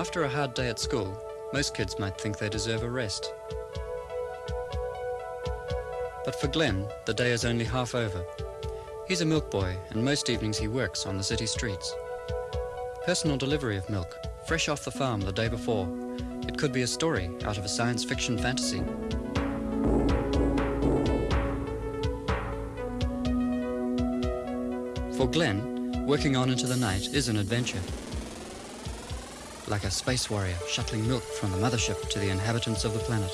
After a hard day at school, most kids might think they deserve a rest. But for Glenn, the day is only half over. He's a milk boy, and most evenings he works on the city streets. Personal delivery of milk, fresh off the farm the day before. It could be a story out of a science fiction fantasy. For Glenn, working on into the night is an adventure. Like a space warrior shuttling milk from the mothership to the inhabitants of the planet.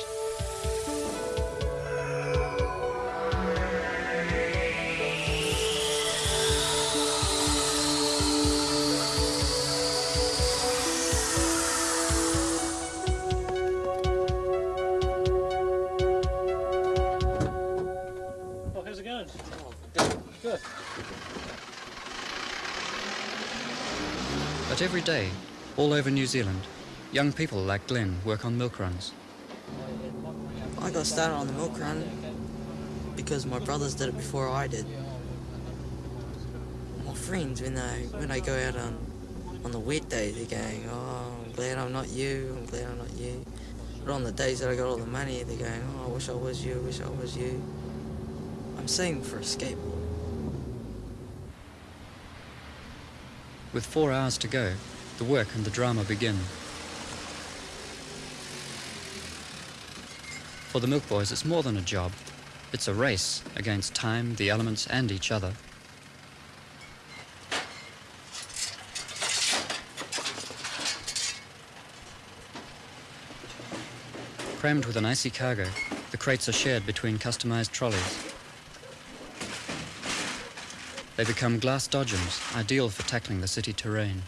Oh, how's it going? Good. But every day, all over New Zealand, young people like Glenn work on milk runs. I got started on the milk run because my brothers did it before I did. My friends, when they when they go out on on the wet days, they're going, "Oh, I'm glad I'm not you. I'm glad I'm not you." But on the days that I got all the money, they're going, "Oh, I wish I was you. I wish I was you." I'm saving for a skateboard. With four hours to go, the work and the drama begin. For the Milk Boys, it's more than a job. It's a race against time, the elements, and each other. Crammed with an icy cargo, the crates are shared between customized trolleys. They become glass dodgems, ideal for tackling the city terrain.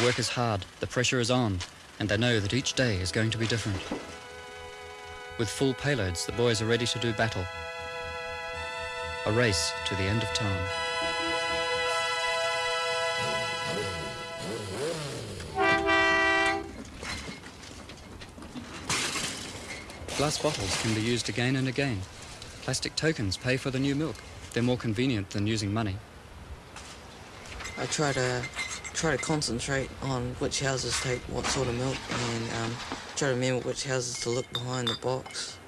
The work is hard, the pressure is on, and they know that each day is going to be different. With full payloads, the boys are ready to do battle. A race to the end of time. Glass bottles can be used again and again. Plastic tokens pay for the new milk. They're more convenient than using money. I try to try to concentrate on which houses take what sort of milk and um, try to remember which houses to look behind the box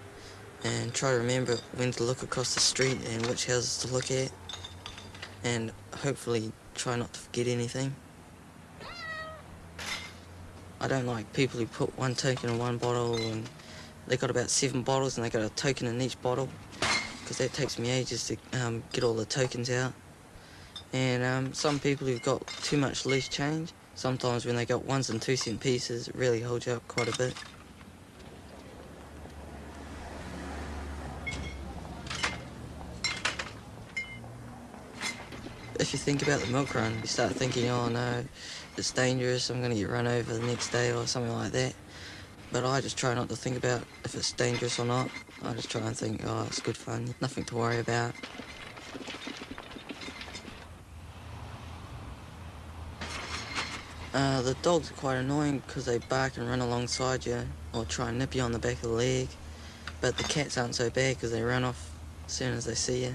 and try to remember when to look across the street and which houses to look at and hopefully try not to forget anything. I don't like people who put one token in one bottle and they got about seven bottles and they got a token in each bottle because that takes me ages to um, get all the tokens out. And um, some people who've got too much loose change, sometimes when they got ones and two cent pieces, it really holds you up quite a bit. If you think about the milk run, you start thinking, oh no, it's dangerous, I'm going to get run over the next day or something like that. But I just try not to think about if it's dangerous or not. I just try and think, oh, it's good fun, nothing to worry about. Uh, the dogs are quite annoying because they bark and run alongside you or try and nip you on the back of the leg. But the cats aren't so bad because they run off as soon as they see you.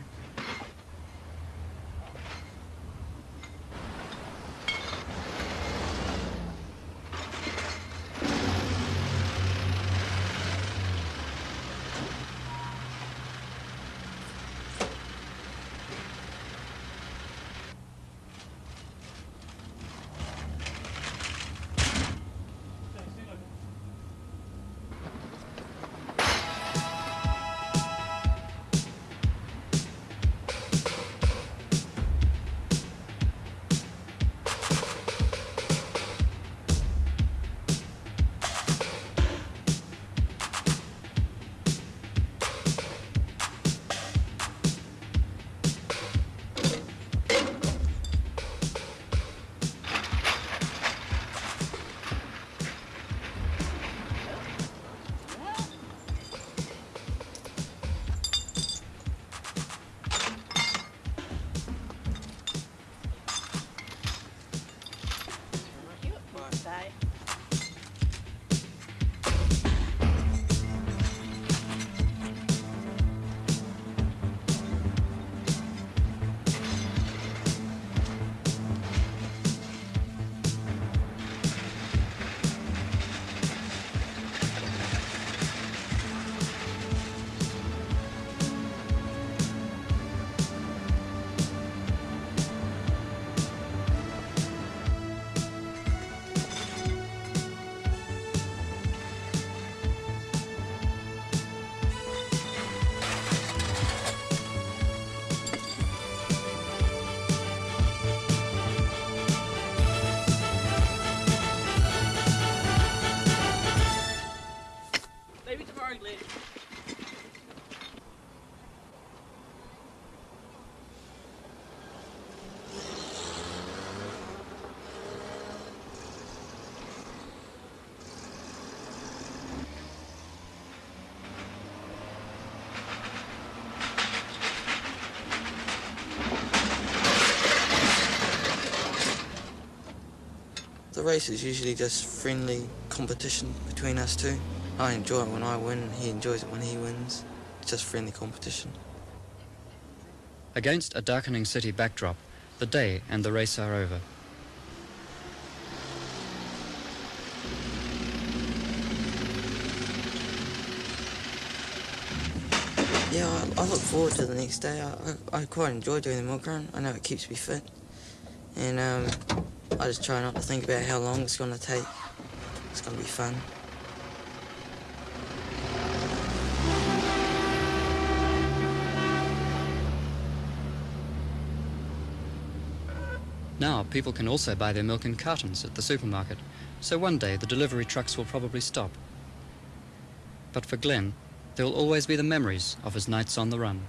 Sorry. The race is usually just friendly competition between us two. I enjoy it when I win, he enjoys it when he wins. It's just friendly competition. Against a darkening city backdrop, the day and the race are over. Yeah, I, I look forward to the next day. I, I, I quite enjoy doing the milk run. I know it keeps me fit. And um, I just try not to think about how long it's going to take. It's going to be fun. Now, people can also buy their milk in cartons at the supermarket, so one day the delivery trucks will probably stop. But for Glenn, there will always be the memories of his nights on the run.